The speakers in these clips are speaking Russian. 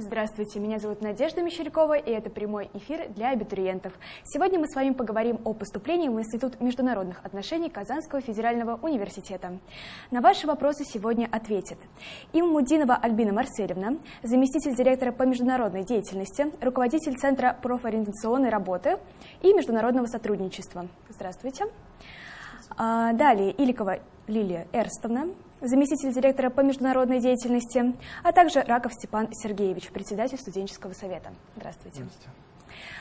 Здравствуйте, меня зовут Надежда Мещерякова, и это прямой эфир для абитуриентов. Сегодня мы с вами поговорим о поступлении в Институт международных отношений Казанского федерального университета. На ваши вопросы сегодня ответит Иммудинова Альбина Марселевна, заместитель директора по международной деятельности, руководитель Центра профориентационной работы и международного сотрудничества. Здравствуйте. А, далее Иликова Лилия Эрстовна, заместитель директора по международной деятельности, а также Раков Степан Сергеевич, председатель студенческого совета. Здравствуйте. Здравствуйте.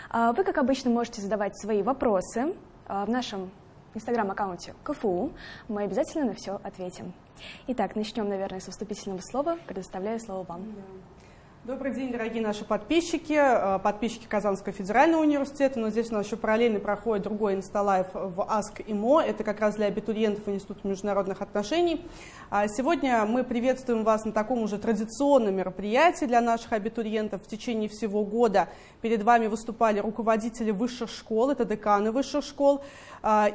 А, вы, как обычно, можете задавать свои вопросы а, в нашем инстаграм-аккаунте КФУ. Мы обязательно на все ответим. Итак, начнем, наверное, со вступительного слова. Предоставляю слово вам. Добрый день, дорогие наши подписчики, э, подписчики Казанского федерального университета, но здесь у нас еще параллельно проходит другой инсталайв в АСК ИМО, это как раз для абитуриентов Института международных отношений. А сегодня мы приветствуем вас на таком уже традиционном мероприятии для наших абитуриентов. В течение всего года перед вами выступали руководители высших школ, это деканы высших школ,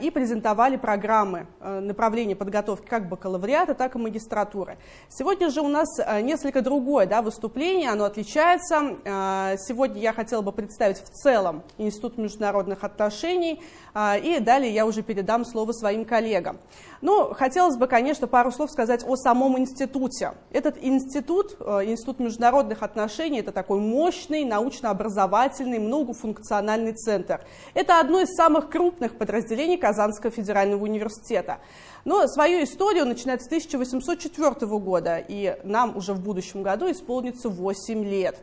и презентовали программы э, направления подготовки как бакалавриата, так и магистратуры. Сегодня же у нас э, несколько другое да, выступление, оно отличается. А, сегодня я хотела бы представить в целом Институт международных отношений, а, и далее я уже передам слово своим коллегам. Ну, хотелось бы, конечно, пару слов сказать о самом институте. Этот институт, Институт международных отношений, это такой мощный научно-образовательный многофункциональный центр. Это одно из самых крупных подразделений Казанского федерального университета. Но свою историю начинает с 1804 года, и нам уже в будущем году исполнится 8 лет.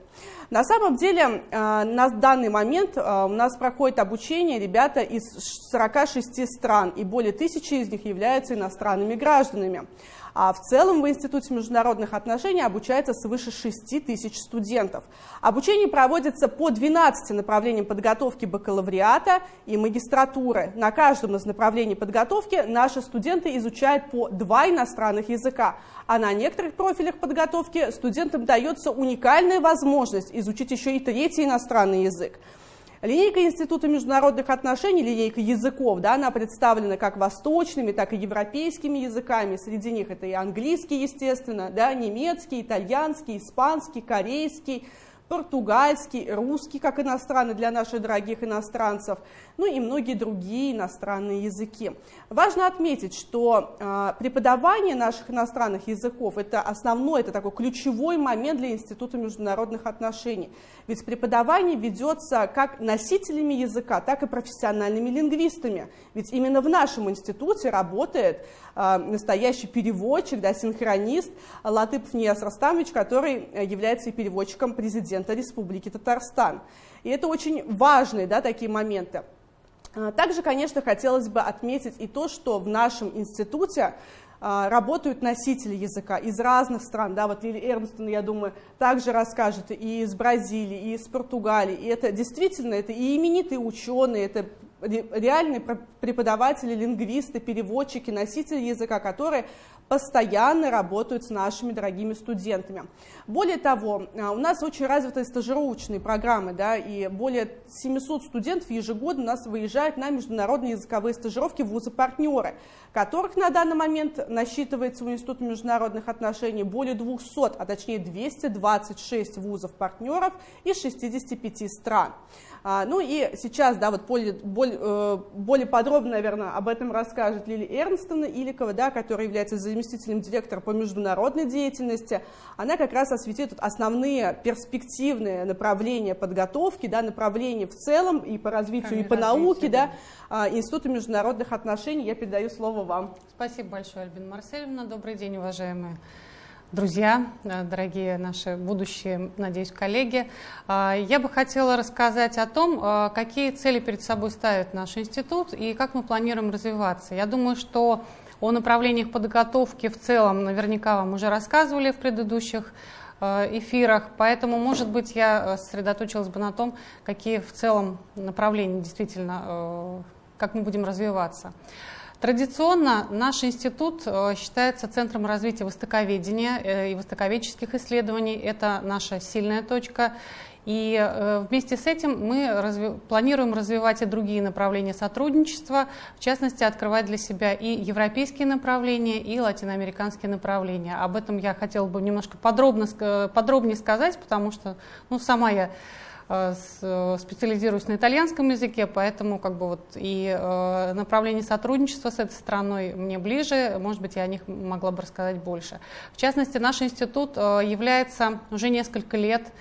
На самом деле, э, на данный момент э, у нас проходит обучение ребята из 46 стран, и более тысячи из них являются иностранными гражданами. А в целом в Институте международных отношений обучается свыше 6 тысяч студентов. Обучение проводится по 12 направлениям подготовки бакалавриата и магистратуры. На каждом из направлений подготовки наши студенты изучают по два иностранных языка, а на некоторых профилях подготовки студентам дается уникальная возможность изучить еще и третий иностранный язык. Линейка Института международных отношений, линейка языков, да, она представлена как восточными, так и европейскими языками. Среди них это и английский, естественно, да, немецкий, итальянский, испанский, корейский, португальский, русский как иностранный для наших дорогих иностранцев, ну и многие другие иностранные языки. Важно отметить, что э, преподавание наших иностранных языков – это основной, это такой ключевой момент для Института международных отношений. Ведь преподавание ведется как носителями языка, так и профессиональными лингвистами. Ведь именно в нашем институте работает настоящий переводчик, да, синхронист Латыпов Нияс Растамович, который э, является и переводчиком президента президента Республики Татарстан. И это очень важные да, такие моменты. А, также, конечно, хотелось бы отметить и то, что в нашем институте а, работают носители языка из разных стран. Да, вот Лили Эрнстон, я думаю, также расскажет и из Бразилии, и из Португалии. И это действительно, это и именитые ученые, это реальные преподаватели, лингвисты, переводчики, носители языка, которые постоянно работают с нашими дорогими студентами. Более того, а, у нас очень развитые стажировочные программы, да, и более 700 студентов ежегодно у нас выезжают на международные языковые стажировки в вузы-партнеры, которых на данный момент насчитывается у Института международных отношений более 200, а точнее 226 вузов-партнеров из 65 стран. А, ну и сейчас, да, вот более, более, э, более подробно, наверное, об этом расскажет Лили Эрнстона Иликова, да, которая является заместителем директора по международной деятельности. Она как раз осветит основные перспективные направления подготовки, да, направления в целом и по развитию, Кроме и по развития, науке, да, да, Института международных отношений. Я передаю слово вам. Спасибо большое, Альбина Марсельевна. Добрый день, уважаемые друзья, э, дорогие наши будущие, надеюсь, коллеги. А, я бы хотела рассказать о том, э, какие цели перед собой ставит наш институт и как мы планируем развиваться. Я думаю, что о направлениях подготовки в целом наверняка вам уже рассказывали в предыдущих э, эфирах, поэтому, может быть, я сосредоточилась бы на том, какие в целом направления действительно, как мы будем развиваться. Традиционно наш институт э, считается центром развития востоковедения э, и востоковедческих исследований. Это наша сильная точка. И э, вместе с этим мы разви планируем развивать и другие направления сотрудничества, в частности, открывать для себя и европейские направления, и латиноамериканские направления. Об этом я хотела бы немножко подробно, подробнее сказать, потому что ну, сама я э, специализируюсь на итальянском языке, поэтому как бы вот и э, направление сотрудничества с этой страной мне ближе, может быть, я о них могла бы рассказать больше. В частности, наш институт является уже несколько лет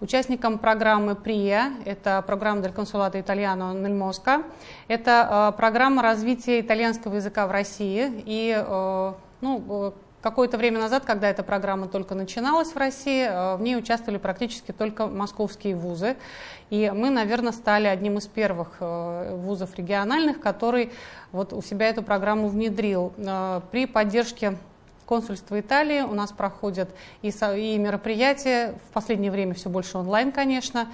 участником программы ПРИА, это программа для консулата Итальяно nel Mosca, это э, программа развития итальянского языка в России. И э, ну, какое-то время назад, когда эта программа только начиналась в России, э, в ней участвовали практически только московские вузы. И мы, наверное, стали одним из первых вузов региональных, который вот у себя эту программу внедрил при поддержке консульства Италии у нас проходят и, и мероприятия, в последнее время все больше онлайн, конечно,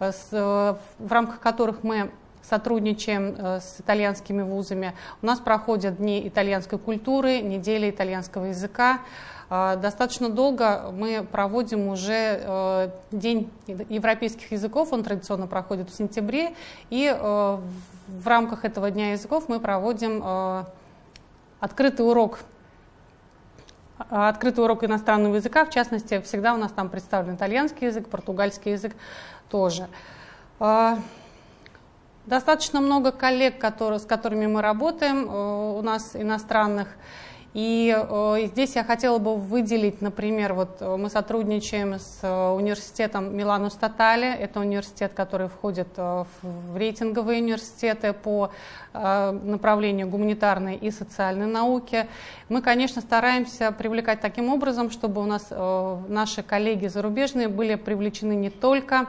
э, с, э, в рамках которых мы сотрудничаем э, с итальянскими вузами. У нас проходят дни итальянской культуры, недели итальянского языка. Достаточно долго мы проводим уже День европейских языков, он традиционно проходит в сентябре, и в рамках этого Дня языков мы проводим открытый урок открытый урок иностранного языка, в частности, всегда у нас там представлен итальянский язык, португальский язык тоже. А, достаточно много коллег, которые, с которыми мы работаем, э, у нас иностранных, и э, здесь я хотела бы выделить, например, вот э, мы сотрудничаем с э, университетом Милану Статале, это университет, который входит в рейтинговые университеты по направлению гуманитарной и социальной науки. Мы, конечно, стараемся привлекать таким образом, чтобы у нас наши коллеги зарубежные были привлечены не только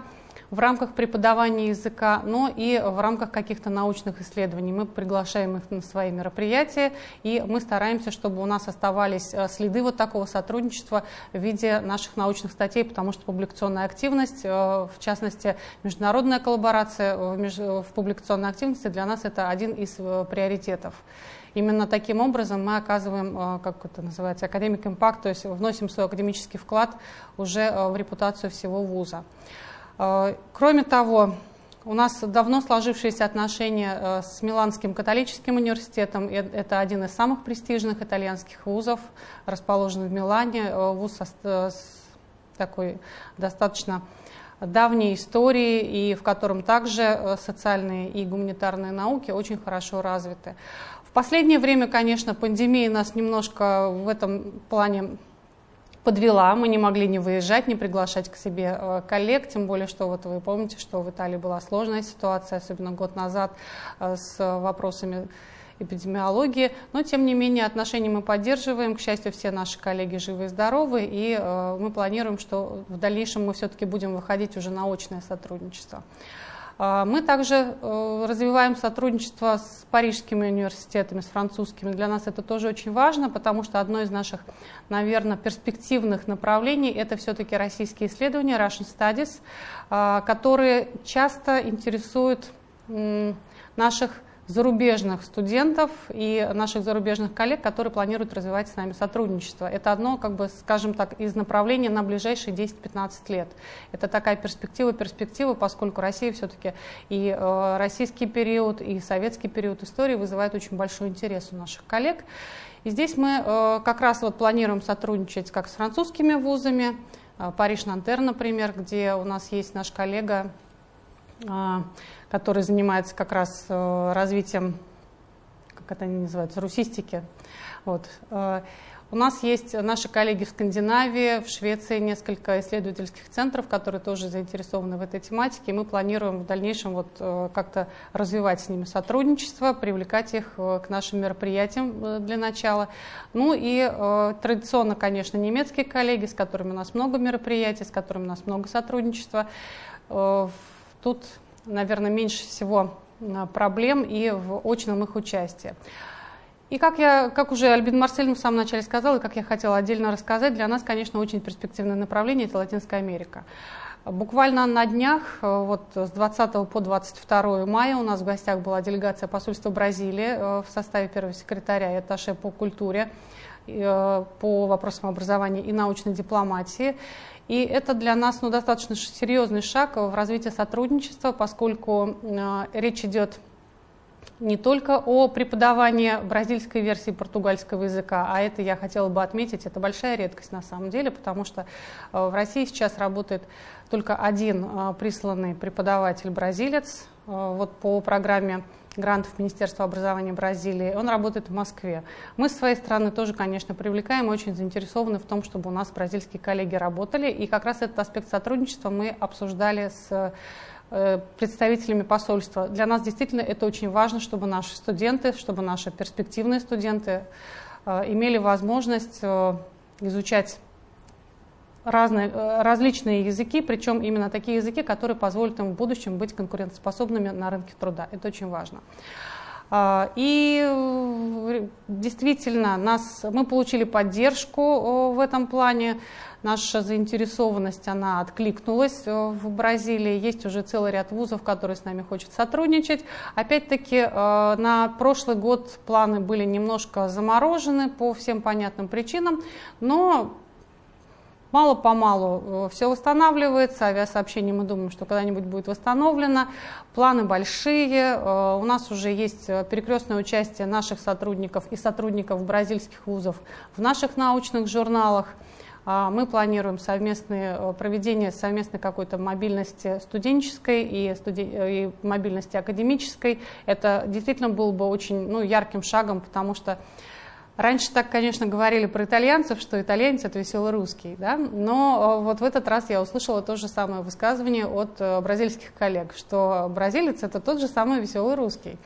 в рамках преподавания языка, но и в рамках каких-то научных исследований. Мы приглашаем их на свои мероприятия, и мы стараемся, чтобы у нас оставались э, следы вот такого сотрудничества в виде наших научных статей, потому что публикационная активность, э, в частности, международная коллаборация в публикационной активности для нас это один из э, приоритетов. Именно таким образом мы оказываем, как это называется, академик импакт, то есть вносим свой академический вклад уже в репутацию всего вуза. Э, кроме того, у нас давно сложившиеся отношения э, с Миланским католическим университетом. Это один из самых престижных итальянских вузов, расположенный в Милане. Э, вуз с такой достаточно давней историей, и в котором также социальные и гуманитарные науки очень хорошо развиты. В последнее время, конечно, пандемия нас немножко в этом плане подвела, мы не могли не выезжать, не приглашать к себе э, коллег, тем более, что вот вы помните, что в Италии была сложная ситуация, особенно год назад э, с вопросами эпидемиологии, но тем не менее отношения мы поддерживаем, к счастью, все наши коллеги живы и здоровы, и э, мы планируем, что в дальнейшем мы все-таки будем выходить уже на очное сотрудничество. А, мы также э, развиваем сотрудничество с парижскими университетами, с французскими. Для нас это тоже очень важно, потому что одно из наших, наверное, перспективных направлений – это все-таки российские исследования, Russian Studies, а, которые часто интересуют наших зарубежных студентов и наших зарубежных коллег, которые планируют развивать с нами сотрудничество. Это одно, как бы, скажем так, из направлений на ближайшие 10-15 лет. Это такая перспектива, перспектива, поскольку Россия все-таки и э, российский период, и советский период истории вызывает очень большой интерес у наших коллег. И здесь мы э, как раз вот планируем сотрудничать как с французскими вузами, э, Париж-Нантер, например, где у нас есть наш коллега который занимается как раз э, развитием, как это они называются, русистики. Вот. Э, у нас есть наши коллеги в Скандинавии, в Швеции несколько исследовательских центров, которые тоже заинтересованы в этой тематике. Мы планируем в дальнейшем вот э, как-то развивать с ними сотрудничество, привлекать их к нашим мероприятиям для начала. Ну и традиционно, конечно, немецкие коллеги, с которыми у нас много мероприятий, с которыми у нас много сотрудничества. Тут наверное, меньше всего а, проблем и в очном их участии. И как, я, как уже Альбин Марсель в самом начале сказал, и как я хотела отдельно рассказать, для нас, конечно, очень перспективное направление – это Латинская Америка. Буквально на днях, э, вот с 20 по 22 мая у нас в гостях была делегация посольства Бразилии э, в составе первого секретаря и атташе по культуре, э, по вопросам образования и научной дипломатии. И это для нас ну, достаточно серьезный шаг в развитии сотрудничества, поскольку э, речь идет не только о преподавании бразильской версии португальского языка, а это я хотела бы отметить, это большая редкость на самом деле, потому что э, в России сейчас работает только один э, присланный преподаватель-бразилец э, вот по программе грантов Министерства образования Бразилии. Он работает в Москве. Мы с своей стороны тоже, конечно, привлекаем очень заинтересованы в том, чтобы у нас бразильские коллеги работали. И как раз этот аспект сотрудничества мы обсуждали с Э, представителями посольства. Для нас действительно это очень важно, чтобы наши студенты, чтобы наши перспективные студенты э, имели возможность э, изучать разные, различные языки, причем именно такие языки, которые позволят им в будущем быть конкурентоспособными на рынке труда. Это очень важно. И действительно, нас, мы получили поддержку в этом плане наша заинтересованность, она откликнулась э, в Бразилии. Есть уже целый ряд вузов, которые с нами хотят сотрудничать. Опять-таки, э, на прошлый год планы были немножко заморожены по всем понятным причинам, но Мало-помалу э, все восстанавливается, авиасообщение мы думаем, что когда-нибудь будет восстановлено. Планы большие, у нас уже есть перекрестное участие наших сотрудников и сотрудников бразильских вузов в наших научных журналах. А, мы планируем совместное э, проведение совместной какой-то мобильности студенческой и, студи... Э, и мобильности академической. Это действительно было бы очень ну, ярким шагом, потому что Раньше так, конечно, говорили про итальянцев, что итальянец – это веселый русский, да? но э, вот в этот раз я услышала то же самое высказывание от бразильских коллег, что бразилец – это тот же самый веселый русский.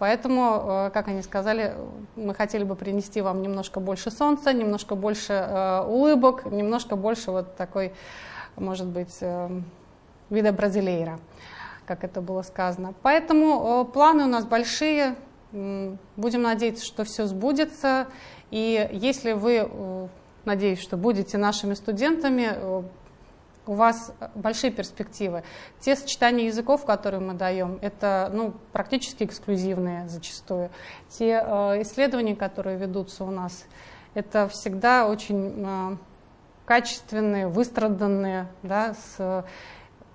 Поэтому, э, как они сказали, мы хотели бы принести вам немножко больше солнца, немножко больше э, улыбок, немножко больше вот такой, может быть, э, вида бразилейра, как это было сказано. Поэтому планы у нас большие, будем надеяться, что все сбудется. И если вы, надеюсь, что будете нашими студентами, у вас большие перспективы. Те сочетания языков, которые мы даем, это ну, практически эксклюзивные зачастую. Те э, исследования, которые ведутся у нас, это всегда очень э, качественные, выстраданные, да, с,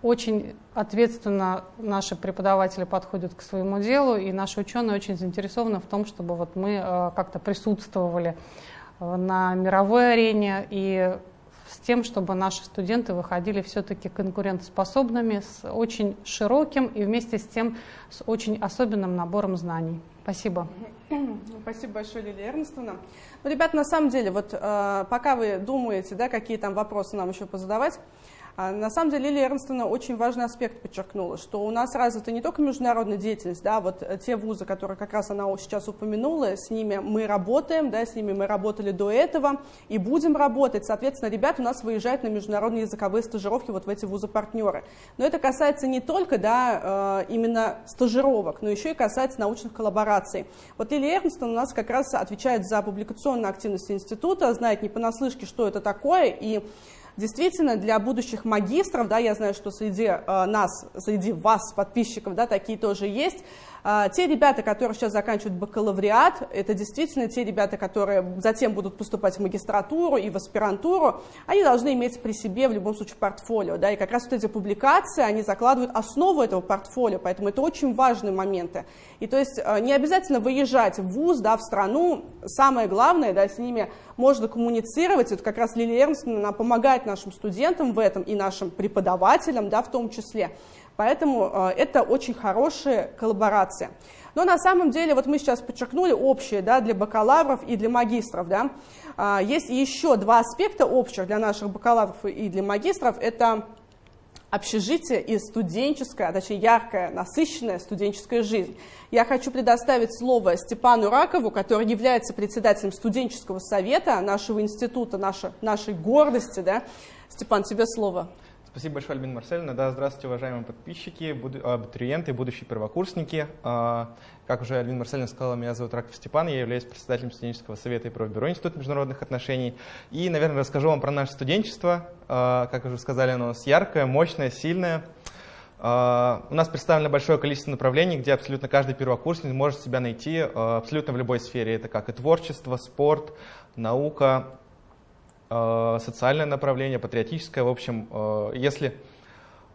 очень ответственно наши преподаватели подходят к своему делу, и наши ученые очень заинтересованы в том, чтобы вот мы э, как-то присутствовали э, на мировой арене и с тем, чтобы наши студенты выходили все-таки конкурентоспособными, с очень широким и вместе с тем с очень особенным набором знаний. Спасибо. Спасибо большое, Лилия Эрнстовна. Ну, ребята, на самом деле, вот э, пока вы думаете, да, какие там вопросы нам еще позадавать, на самом деле Лилия Эрнстовна очень важный аспект подчеркнула, что у нас развита не только международная деятельность, да, вот э, те вузы, которые как раз она сейчас упомянула, с ними мы работаем, да, с ними мы работали до этого и будем работать. Соответственно, ребята у нас выезжают на международные языковые стажировки вот в эти вузы-партнеры. Но это касается не только да, э, именно стажировок, но еще и касается научных коллабораций. Вот Лилия Эрнстон у нас как раз отвечает за публикационную активность института, знает не понаслышке, что это такое, и Действительно, для будущих магистров, да, я знаю, что среди э, нас, среди вас, подписчиков, да, такие тоже есть, те ребята, которые сейчас заканчивают бакалавриат, это действительно те ребята, которые затем будут поступать в магистратуру и в аспирантуру, они должны иметь при себе в любом случае портфолио. Да, и как раз вот эти публикации, они закладывают основу этого портфолио, поэтому это очень важные моменты. И то есть а, не обязательно выезжать в ВУЗ, да, в страну, самое главное, да, с ними можно коммуницировать, это как раз Лилия Эрнстовна, она помогает нашим студентам в этом и нашим преподавателям, да, в том числе. Поэтому э, это очень хорошая коллаборация. Но на самом деле, вот мы сейчас подчеркнули общее да, для бакалавров и для магистров. Да. А, есть еще два аспекта общих для наших бакалавров и для магистров. Это общежитие и студенческая, а точнее яркая, насыщенная студенческая жизнь. Я хочу предоставить слово Степану Ракову, который является председателем студенческого совета нашего института, нашей, нашей гордости. Да? Степан, тебе слово. Спасибо большое, Альбина Марсельевна. Да, здравствуйте, уважаемые подписчики, буду, абитуриенты, будущие первокурсники. А, как уже Альбина Марсельевна сказала, меня зовут Раков Степан, я являюсь председателем студенческого совета и профбюро Института международных отношений. И, наверное, расскажу вам про наше студенчество. А, как уже сказали, оно у нас яркое, мощное, сильное. А, у нас представлено большое количество направлений, где абсолютно каждый первокурсник может себя найти абсолютно в любой сфере. Это как и творчество, спорт, наука, социальное направление, патриотическое. В общем, если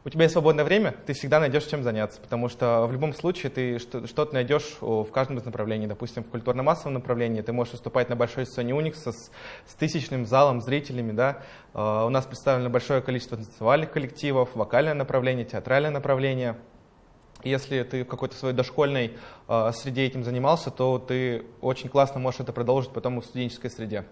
у тебя есть свободное время, ты всегда найдешь чем заняться, потому что в любом случае ты что-то найдешь в каждом из направлений. Допустим, в культурно-массовом направлении ты можешь выступать на большой сцене Уникса с, с тысячным залом, зрителями. Да? Uh, у нас представлено большое количество танцевальных коллективов, вокальное направление, театральное направление. Если ты в какой-то своей дошкольной среде этим занимался, то ты очень классно можешь это продолжить потом в студенческой среде.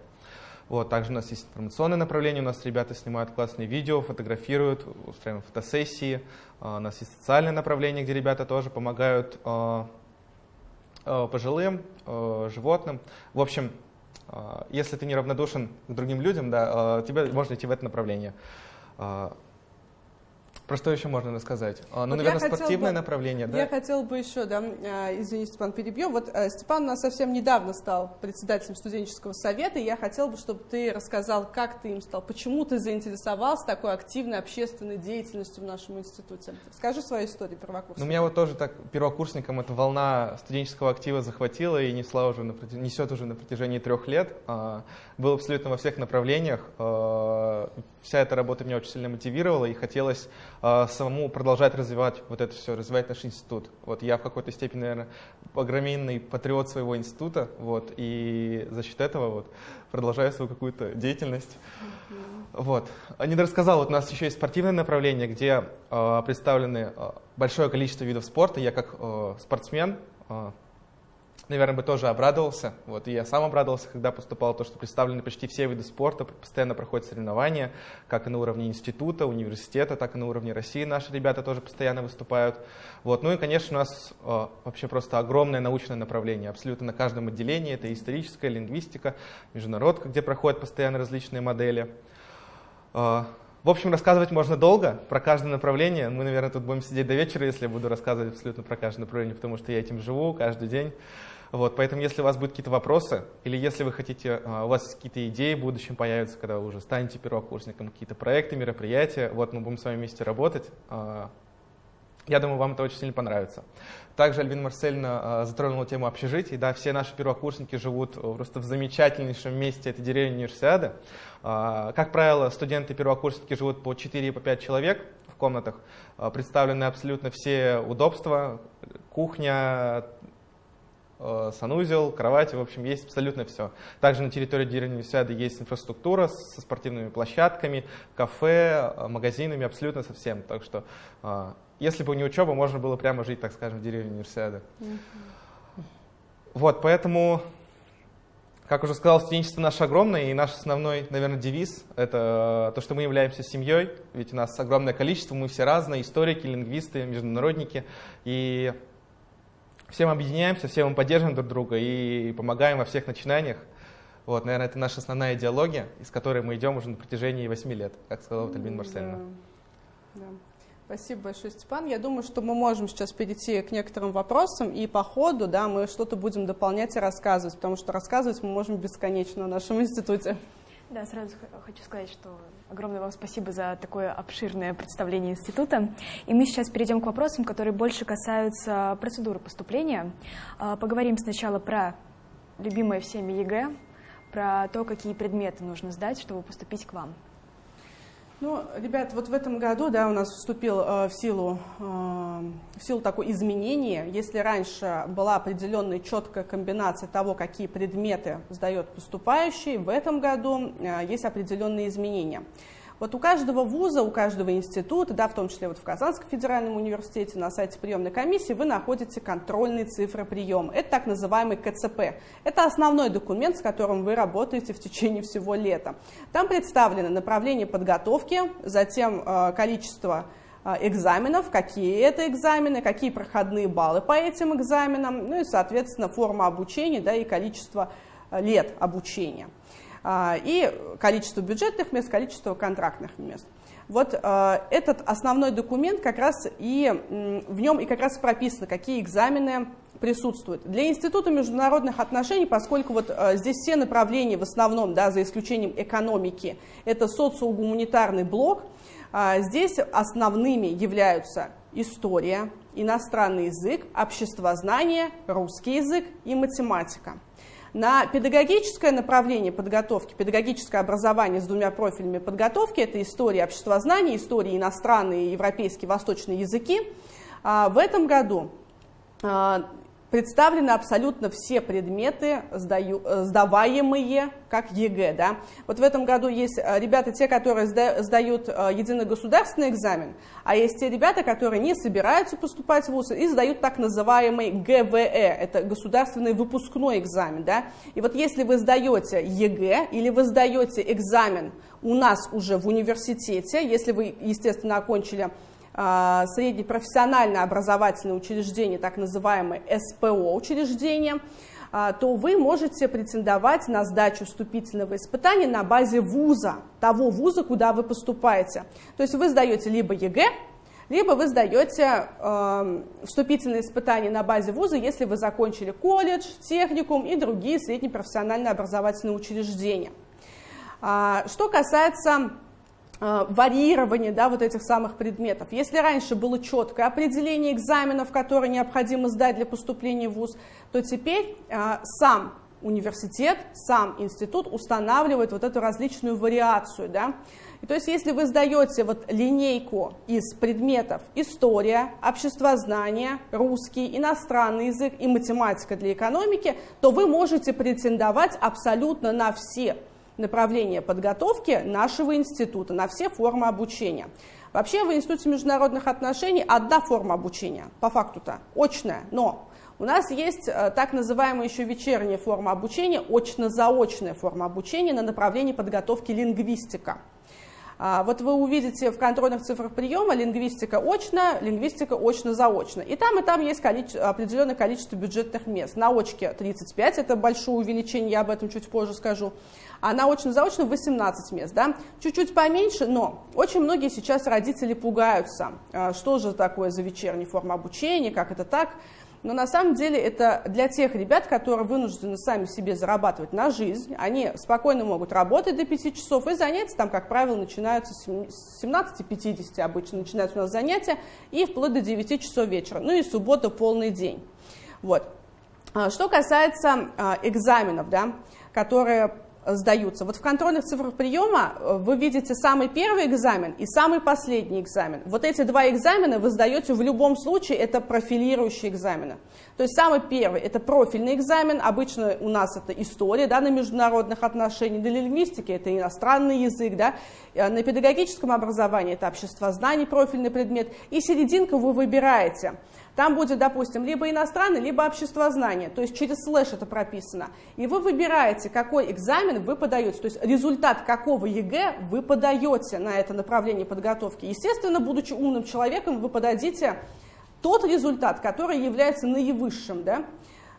Вот, также у нас есть информационное направление, у нас ребята снимают классные видео, фотографируют, устраиваем фотосессии. А, у нас есть социальное направление, где ребята тоже помогают а, а, пожилым, животным. В общем, если ты неравнодушен к другим людям, да, тебе можно идти в это направление. Про что еще можно рассказать? А, ну, вот наверное, спортивное бы, направление, да? Я хотела бы еще, да, а, извините, Степан, перебью. Вот э, Степан у нас совсем недавно стал председателем студенческого совета, и я хотела бы, чтобы ты рассказал, как ты им стал, почему ты заинтересовался такой активной общественной деятельностью в нашем институте. Скажи свою историю первокурсника. Ну, меня вот тоже так первокурсником эта волна студенческого актива захватила и несла уже на, несет уже на протяжении трех лет. А, был абсолютно во всех направлениях. Вся эта работа меня очень сильно мотивировала, и хотелось самому продолжать развивать вот это все, развивать наш институт. Вот я в какой-то степени, наверное, огроменный патриот своего института, вот, и за счет этого вот продолжаю свою какую-то деятельность. Mm-hmm. Вот. Не рассказал, вот у нас еще есть спортивное направление, где э, представлены э, большое количество видов спорта. Я как э, спортсмен э, наверное, бы тоже обрадовался. Вот, и я сам обрадовался, когда поступал, то, что представлены почти все виды спорта, постоянно проходят соревнования, как и на уровне института, университета, так и на уровне России наши ребята тоже постоянно выступают. Вот, ну и, конечно, у нас э, вообще просто огромное научное направление, абсолютно на каждом отделении. Это историческая лингвистика, международка, где проходят постоянно различные модели. Э, в общем, рассказывать можно долго про каждое направление. Мы, наверное, тут будем сидеть до вечера, если я буду рассказывать абсолютно про каждое направление, потому что я этим живу каждый день. Вот, поэтому, если у вас будут какие-то вопросы, или если вы хотите, а, у вас какие-то идеи в будущем появятся, когда вы уже станете первокурсником, какие-то проекты, мероприятия, вот мы будем с вами вместе работать. А, я думаю, вам это очень сильно понравится. Также Альбин Марсельна затронула тему общежитий. Да, все наши первокурсники живут просто в замечательнейшем месте, это деревня Универсиады. А, как правило, студенты первокурсники живут по 4 по 5 человек в комнатах. Представлены абсолютно все удобства, кухня, Э, санузел, кровать, в общем, есть абсолютно все. Также на территории деревни Универсиады есть инфраструктура со спортивными площадками, кафе, э, магазинами, абсолютно совсем. Так что, э, если бы не учеба, можно было прямо жить, так скажем, в деревне Универсиады. Mm-hmm. Вот, поэтому, как уже сказал, студенчество наше огромное, и наш основной, наверное, девиз — это то, что мы являемся семьей, ведь у нас огромное количество, мы все разные, историки, лингвисты, международники, и все мы объединяемся, все мы поддерживаем друг друга и помогаем во всех начинаниях. Вот, наверное, это наша основная идеология, из которой мы идем уже на протяжении 8 лет, как сказала вот Альбин Марсельна. Да. Да. Спасибо большое, Степан. Я думаю, что мы можем сейчас перейти к некоторым вопросам, и по ходу да, мы что-то будем дополнять и рассказывать, потому что рассказывать мы можем бесконечно в нашем институте. Да, сразу хочу сказать, что огромное вам спасибо за такое обширное представление института. И мы сейчас перейдем к вопросам, которые больше касаются процедуры поступления. А, поговорим сначала про любимое всеми ЕГЭ, про то, какие предметы нужно сдать, чтобы поступить к вам. Ну, ребят, вот в этом году, да, у нас вступил э, в силу, э, в силу такое изменение. Если раньше была определенная четкая комбинация того, какие предметы сдает поступающий, в этом году э, есть определенные изменения. Вот у каждого вуза, у каждого института, да, в том числе вот в Казанском федеральном университете на сайте приемной комиссии вы находите контрольные цифры приема. Это так называемый КЦП. Это основной документ, с которым вы работаете в течение всего лета. Там представлены направления подготовки, затем э, количество э, экзаменов, какие это экзамены, какие проходные баллы по этим экзаменам, ну и, соответственно, форма обучения да, и количество э, лет обучения. А, и количество бюджетных мест, количество контрактных мест. Вот э, этот основной документ как раз и в нем и как раз прописано, какие экзамены присутствуют. Для Института международных отношений, поскольку вот э, здесь все направления в основном, да, за исключением экономики, это социогуманитарный блок, здесь основными являются история, иностранный язык, обществознание, русский язык и математика. На педагогическое направление подготовки, педагогическое образование с двумя профилями подготовки, это история обществознание, история иностранные, европейские, восточные языки, в этом году представлены абсолютно все предметы, сдаю, э, сдаваемые как ЕГЭ. Да? Вот в этом году есть э, ребята, те, которые сдают э, единый государственный экзамен, а есть те ребята, которые не собираются поступать в ВУЗ и сдают так называемый ГВЭ, это государственный выпускной экзамен. Да? И вот если вы сдаете ЕГЭ или вы сдаете экзамен у нас уже в университете, если вы, естественно, окончили среднепрофессиональное образовательное учреждение, так называемое СПО учреждение, а, то вы можете претендовать на сдачу вступительного испытания на базе вуза, того вуза, куда вы поступаете. То есть вы сдаете либо ЕГЭ, либо вы сдаете э, вступительные испытания на базе вуза, если вы закончили колледж, техникум и другие среднепрофессиональные образовательные учреждения. А, что касается варьирование да, вот этих самых предметов. Если раньше было четкое определение экзаменов, которые необходимо сдать для поступления в ВУЗ, то теперь э, сам университет, сам институт устанавливает вот эту различную вариацию. Да? И то есть если вы сдаете вот линейку из предметов история, обществознание, русский, иностранный язык и математика для экономики, то вы можете претендовать абсолютно на все направления подготовки нашего института, на все формы обучения. Вообще в Институте международных отношений одна форма обучения, по факту-то, очная, но у нас есть э, так называемая еще вечерняя форма обучения, очно-заочная форма обучения на направлении подготовки лингвистика. А, вот вы увидите в контрольных цифрах приема лингвистика очно, лингвистика очно-заочно. И там, и там есть количество, определенное количество бюджетных мест. На очке 35, это большое увеличение, я об этом чуть позже скажу. А на очно-заочно 18 мест. Да? Чуть-чуть поменьше, но очень многие сейчас родители пугаются, а, что же такое за вечерняя форма обучения, как это так. Но на самом деле это для тех ребят, которые вынуждены сами себе зарабатывать на жизнь. Они спокойно могут работать до 5 часов, и занятия там, как правило, начинаются с 17.50 обычно начинаются у нас занятия, и вплоть до 9 часов вечера. Ну и суббота полный день. Вот. А, что касается а, экзаменов, да, которые сдаются. Вот в контрольных цифрах приема э, вы видите самый первый экзамен и самый последний экзамен. Вот эти два экзамена вы сдаете в любом случае, это профилирующие экзамены. То есть самый первый – это профильный экзамен, обычно у нас это история да, на международных отношениях, для лингвистики это иностранный язык, да, э, на педагогическом образовании это общество знаний, профильный предмет, и серединку вы выбираете – там будет, допустим, либо иностранный, либо обществознание, то есть через слэш это прописано. И вы выбираете, какой экзамен вы подаете, то есть результат какого ЕГЭ вы подаете на это направление подготовки. Естественно, будучи умным человеком, вы подадите тот результат, который является наивысшим, да,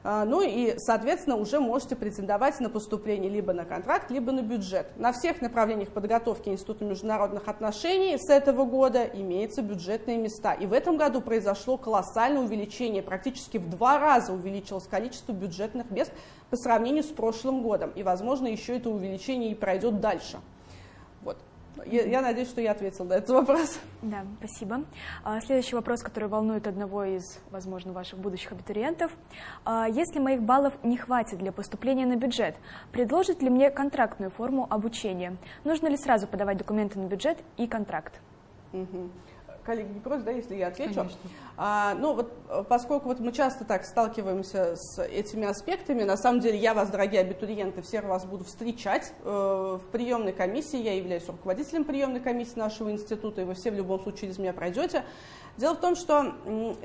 ну и, соответственно, уже можете претендовать на поступление либо на контракт, либо на бюджет. На всех направлениях подготовки Института международных отношений с этого года имеются бюджетные места. И в этом году произошло колоссальное увеличение, практически в два раза увеличилось количество бюджетных мест по сравнению с прошлым годом. И, возможно, еще это увеличение и пройдет дальше. Я, я надеюсь, что я ответила на этот вопрос. Да, спасибо. А, следующий вопрос, который волнует одного из, возможно, ваших будущих абитуриентов. А, если моих баллов не хватит для поступления на бюджет, предложит ли мне контрактную форму обучения? Нужно ли сразу подавать документы на бюджет и контракт? Угу коллеги не против, да, если я отвечу. А, ну вот поскольку вот мы часто так сталкиваемся с этими аспектами, на самом деле я вас, дорогие абитуриенты, всех вас буду встречать э, в приемной комиссии, я являюсь руководителем приемной комиссии нашего института, и вы все в любом случае через меня пройдете. Дело в том, что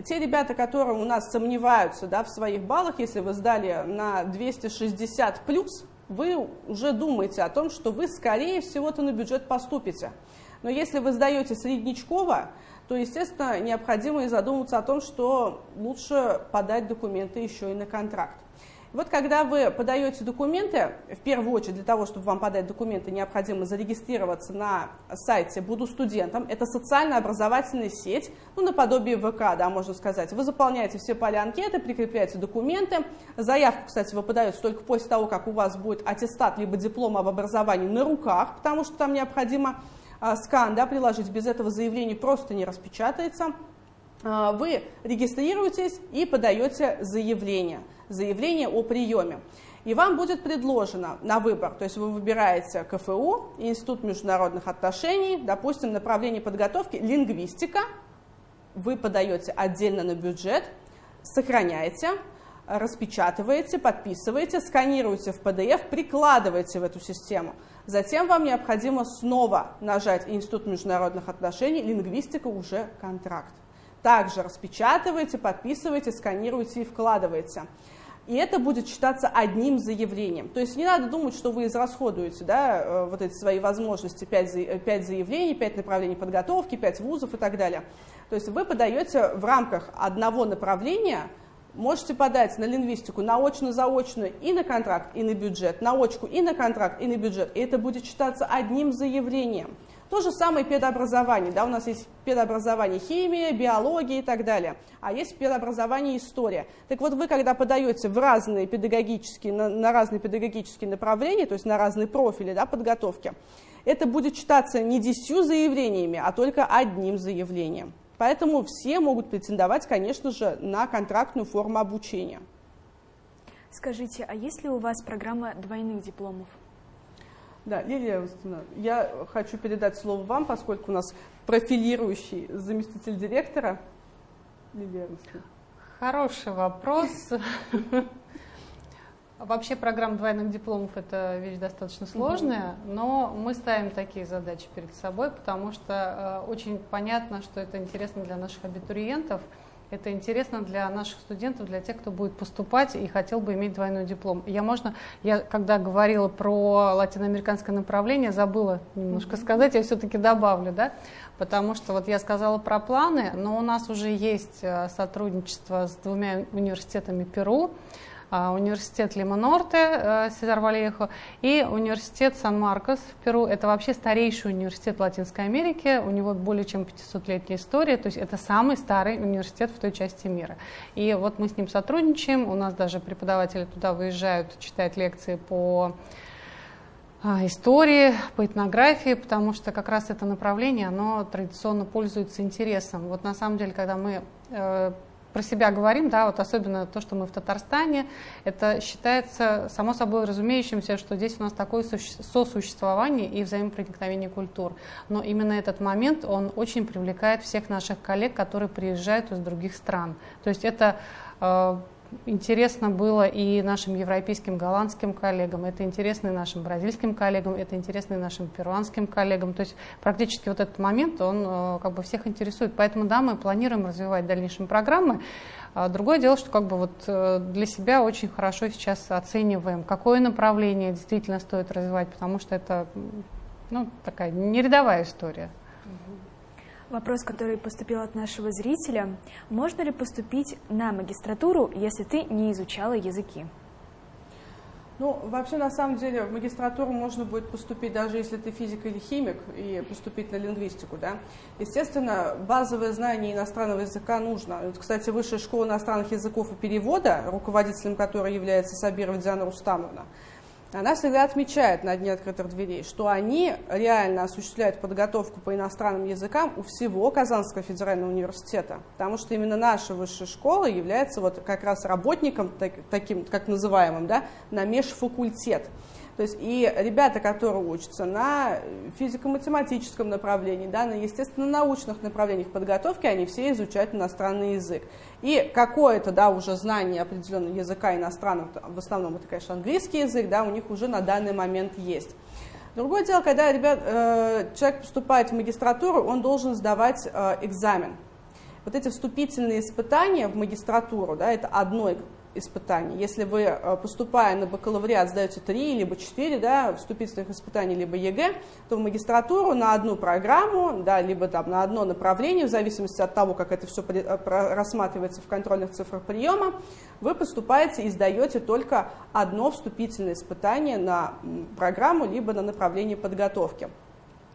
те ребята, которые у нас сомневаются да, в своих баллах, если вы сдали на 260 плюс, вы уже думаете о том, что вы, скорее всего-то, на бюджет поступите. Но если вы сдаете среднячково, то, естественно, необходимо и задуматься о том, что лучше подать документы еще и на контракт. Вот когда вы подаете документы, в первую очередь для того, чтобы вам подать документы, необходимо зарегистрироваться на сайте «Буду студентом». Это социально-образовательная сеть, ну, наподобие ВК, да, можно сказать. Вы заполняете все поля анкеты, прикрепляете документы. Заявку, кстати, вы подаете только после того, как у вас будет аттестат либо диплом об образовании на руках, потому что там необходимо скан да, приложить, без этого заявление просто не распечатается. А, вы регистрируетесь и подаете заявление, заявление о приеме. И вам будет предложено на выбор, то есть вы выбираете КФУ, Институт международных отношений, допустим, направление подготовки лингвистика, вы подаете отдельно на бюджет, сохраняете, распечатываете, подписываете, сканируете в PDF, прикладываете в эту систему. Затем вам необходимо снова нажать Институт международных отношений, лингвистика уже контракт. Также распечатываете, подписываете, сканируете и вкладываете. И это будет считаться одним заявлением. То есть не надо думать, что вы израсходуете да, э, вот эти свои возможности, 5, 5 заявлений, 5 направлений подготовки, 5 вузов и так далее. То есть вы подаете в рамках одного направления Можете подать на лингвистику на очно-заочную и на контракт, и на бюджет, на очку и на контракт, и на бюджет. И это будет считаться одним заявлением. То же самое педобразование. Да, у нас есть педобразование химия, биология и так далее. А есть педобразование история. Так вот, вы когда подаете в разные педагогические, на, на разные педагогические направления, то есть на разные профили да, подготовки, это будет считаться не десятью заявлениями, а только одним заявлением. Поэтому все могут претендовать, конечно же, на контрактную форму обучения. Скажите, а есть ли у вас программа двойных дипломов? Да, Лилия Августовна, я хочу передать слово вам, поскольку у нас профилирующий заместитель директора. Лилия Августовна. Хороший вопрос. Вообще программа двойных дипломов – это вещь достаточно сложная, но мы ставим такие задачи перед собой, потому что э, очень понятно, что это интересно для наших абитуриентов, это интересно для наших студентов, для тех, кто будет поступать и хотел бы иметь двойной диплом. Я, можно, я когда говорила про латиноамериканское направление, забыла немножко сказать, я все-таки добавлю, да, потому что вот я сказала про планы, но у нас уже есть э, сотрудничество с двумя университетами Перу, университет Лимонорте э, Сезар Валехо и университет Сан-Маркос в Перу. Это вообще старейший университет Латинской Америки, у него более чем 500-летняя история, то есть это самый старый университет в той части мира. И вот мы с ним сотрудничаем, у нас даже преподаватели туда выезжают читать лекции по а, истории, по этнографии, потому что как раз это направление, оно традиционно пользуется интересом. Вот на самом деле, когда мы э, про себя говорим, да, вот особенно то, что мы в Татарстане, это считается само собой разумеющимся, что здесь у нас такое сосуществование и взаимопроникновение культур. Но именно этот момент, он очень привлекает всех наших коллег, которые приезжают из других стран. То есть это э, интересно было и нашим европейским, голландским коллегам, это интересно и нашим бразильским коллегам, это интересно и нашим перуанским коллегам. То есть практически вот этот момент, он э, как бы всех интересует. Поэтому, да, мы планируем развивать дальнейшие программы. А другое дело, что как бы вот э, для себя очень хорошо сейчас оцениваем, какое направление действительно стоит развивать, потому что это ну, такая нерядовая история. Вопрос, который поступил от нашего зрителя. Можно ли поступить на магистратуру, если ты не изучала языки? Ну, вообще, на самом деле, в магистратуру можно будет поступить, даже если ты физик или химик, и поступить на лингвистику, да. Естественно, базовое знание иностранного языка нужно. Вот, кстати, Высшая школа иностранных языков и перевода, руководителем которой является Сабирова Диана Рустамовна, она всегда отмечает на дне открытых дверей, что они реально осуществляют подготовку по иностранным языкам у всего Казанского федерального университета, потому что именно наша высшая школа является вот как раз работником, так, таким, как называемым, да, на межфакультет. То есть и ребята, которые учатся на физико-математическом направлении, да, на естественно-научных направлениях подготовки, они все изучают иностранный язык. И какое-то, да, уже знание определенного языка иностранного, в основном это, конечно, английский язык, да, у них уже на данный момент есть. Другое дело, когда ребят, э, человек поступает в магистратуру, он должен сдавать э, экзамен. Вот эти вступительные испытания в магистратуру, да, это одно испытаний. Если вы, э, поступая на бакалавриат, сдаете 3 либо 4 да, вступительных испытаний, либо ЕГЭ, то в магистратуру на одну программу, да, либо там, на одно направление, в зависимости от того, как это все э, рассматривается в контрольных цифрах приема, вы поступаете и сдаете только одно вступительное испытание на программу, либо на направление подготовки.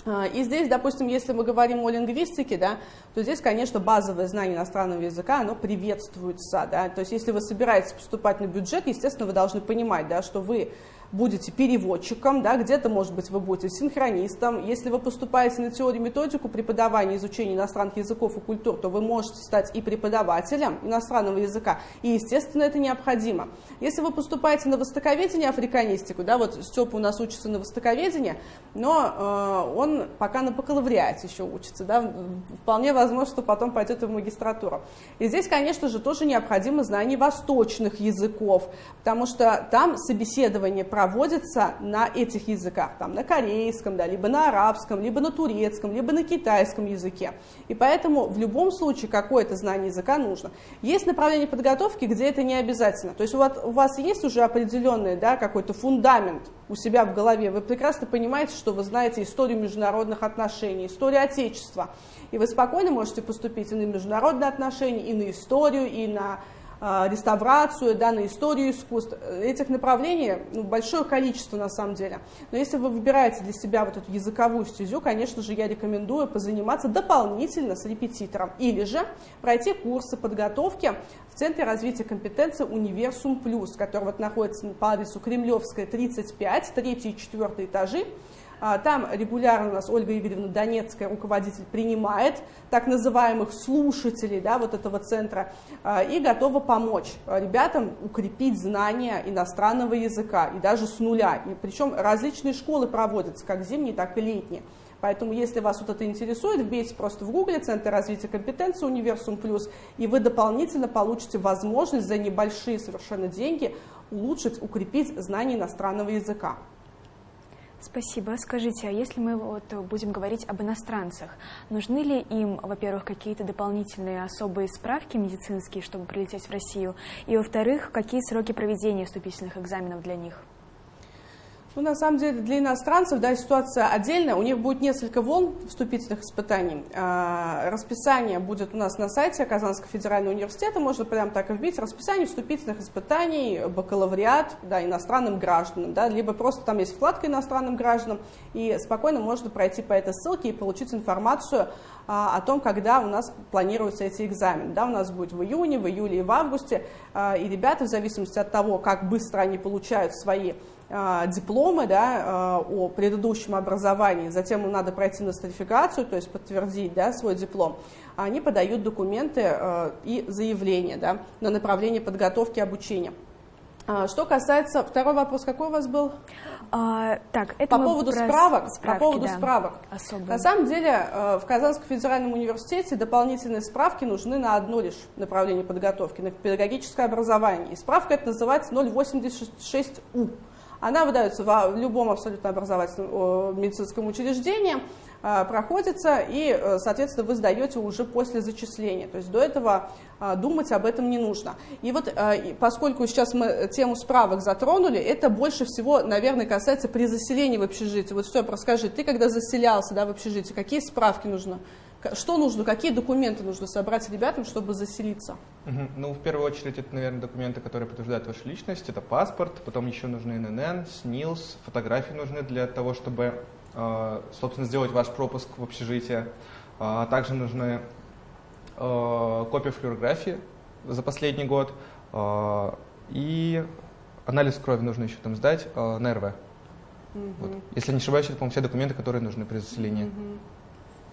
А, и здесь, допустим, если мы говорим о лингвистике, да, то здесь, конечно, базовое знание иностранного языка, оно приветствуется. Да? То есть если вы собираетесь поступать на бюджет, естественно, вы должны понимать, да, что вы будете переводчиком, да, где-то, может быть, вы будете синхронистом. Если вы поступаете на теорию методику преподавания и изучения иностранных языков и культур, то вы можете стать и преподавателем иностранного языка, и, естественно, это необходимо. Если вы поступаете на востоковедение, африканистику, да, вот Степа у нас учится на востоковедение, но э, он пока на бакалавриате еще учится, да, вполне возможно, что потом пойдет и в магистратуру. И здесь, конечно же, тоже необходимо знание восточных языков, потому что там собеседование проводится на этих языках, там на корейском, да, либо на арабском, либо на турецком, либо на китайском языке. И поэтому в любом случае какое-то знание языка нужно. Есть направление подготовки, где это не обязательно. То есть вас, у вас есть уже определенный да, какой-то фундамент у себя в голове, вы прекрасно понимаете, что вы знаете историю международных отношений, историю Отечества, и вы спокойно можете поступить и на международные отношения, и на историю, и на реставрацию, да, на историю искусств. Этих направлений ну, большое количество на самом деле. Но если вы выбираете для себя вот эту языковую стезю, конечно же, я рекомендую позаниматься дополнительно с репетитором. Или же пройти курсы подготовки в Центре развития компетенции Универсум Плюс, который вот находится по адресу Кремлевская, 35, 3 и 4 этажи. А, там регулярно у нас Ольга Игоревна Донецкая, руководитель, принимает так называемых слушателей да, вот этого центра а, и готова помочь ребятам укрепить знания иностранного языка и даже с нуля. И причем различные школы проводятся, как зимние, так и летние. Поэтому, если вас вот это интересует, вбейте просто в гугле «Центр развития компетенции Универсум Плюс», и вы дополнительно получите возможность за небольшие совершенно деньги улучшить, укрепить знание иностранного языка. Спасибо. Скажите, а если мы вот будем говорить об иностранцах, нужны ли им, во-первых, какие-то дополнительные особые справки медицинские, чтобы прилететь в Россию, и, во-вторых, какие сроки проведения вступительных экзаменов для них? Ну, на самом деле, для иностранцев да, ситуация отдельная. У них будет несколько волн вступительных испытаний. А, расписание будет у нас на сайте Казанского федерального университета. Можно прямо так и вбить. Расписание вступительных испытаний, бакалавриат да, иностранным гражданам. Да, либо просто там есть вкладка иностранным гражданам. И спокойно можно пройти по этой ссылке и получить информацию а, о том, когда у нас планируются эти экзамены. Да, у нас будет в июне, в июле и в августе. А, и ребята, в зависимости от того, как быстро они получают свои дипломы да, а, о предыдущем образовании, затем им надо пройти нострификацию, то есть подтвердить да, свой диплом, они подают документы а, и заявления да, на направление подготовки обучения. Что касается, второй вопрос какой у вас был? А, так, это по поводу справок, справки, по поводу да, справок. Особые. На самом деле в Казанском федеральном университете дополнительные справки нужны на одно лишь направление подготовки, на педагогическое образование. И справка это называется 086У. Она выдается в любом абсолютно образовательном медицинском учреждении, а, проходится, и, э, соответственно, вы сдаете уже после зачисления. То есть до этого а, думать об этом не нужно. И вот а, поскольку сейчас мы тему справок затронули, это больше всего, наверное, касается при заселении в общежитие. Вот что, расскажи, ты когда заселялся да, в общежитие, какие справки нужно что нужно, какие документы нужно собрать ребятам, чтобы заселиться? Угу. Ну, в первую очередь, это, наверное, документы, которые подтверждают вашу личность. Это паспорт, потом еще нужны ННН, СНИЛС, фотографии нужны для того, чтобы, э, собственно, сделать ваш пропуск в общежитие. А также нужны э, копия флюорографии за последний год э, и анализ крови нужно еще там сдать на РВ. Угу. Вот. Если не ошибаюсь, это, по-моему, все документы, которые нужны при заселении. Угу.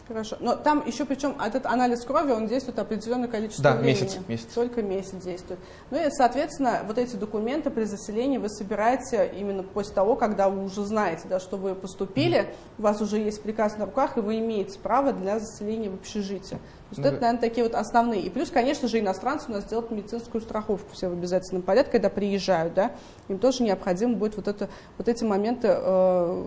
Хорошо. Но там еще причем этот анализ крови, он действует определенное количество да, времени. месяц, месяц. Только месяц действует. Ну и, соответственно, вот эти документы при заселении вы собираете именно после того, когда вы уже знаете, да, что вы поступили, mm-hmm. у вас уже есть приказ на руках, и вы имеете право для заселения в общежитие. То есть ну, это, наверное, такие вот основные. И плюс, конечно же, иностранцы у нас делают медицинскую страховку все в обязательном порядке, когда приезжают, да, им тоже необходимо будет вот, это, вот эти моменты э,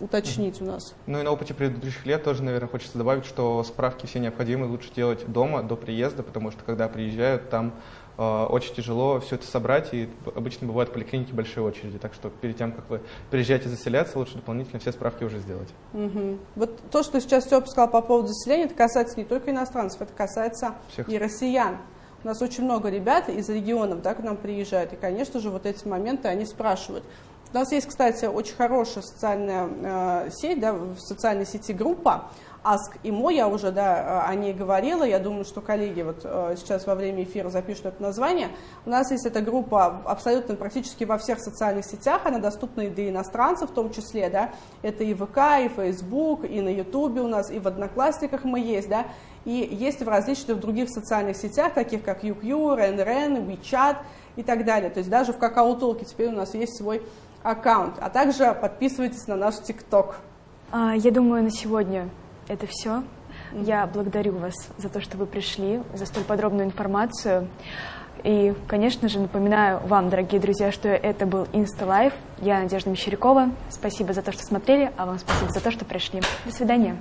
уточнить у нас. Ну и на опыте предыдущих лет тоже, наверное, хочется добавить, что справки все необходимые лучше делать дома, до приезда, потому что когда приезжают, там э, очень тяжело все это собрать, и обычно бывают в поликлинике большие очереди. Так что перед тем, как вы приезжаете заселяться, лучше дополнительно все справки уже сделать. Угу. Вот то, что сейчас Степа сказал по поводу заселения, это касается не только иностранцев, это касается Всех. и россиян. У нас очень много ребят из регионов да, к нам приезжают, и, конечно же, вот эти моменты они спрашивают. У нас есть, кстати, очень хорошая социальная э, сеть, да, в социальной сети группа Ask Imo, я уже да, о ней говорила, я думаю, что коллеги вот сейчас во время эфира запишут это название. У нас есть эта группа абсолютно практически во всех социальных сетях, она доступна и для иностранцев в том числе, да, это и ВК, и Facebook, и на Ютубе у нас, и в Одноклассниках мы есть, да, и есть в различных других социальных сетях, таких как UQ, РенРен, WeChat и так далее. То есть даже в Какао-Толке теперь у нас есть свой аккаунт. А также подписывайтесь на наш ТикТок. А, я думаю, на сегодня это все. Я благодарю вас за то, что вы пришли, за столь подробную информацию. И, конечно же, напоминаю вам, дорогие друзья, что это был Инста Я Надежда Мещерякова. Спасибо за то, что смотрели, а вам спасибо за то, что пришли. До свидания.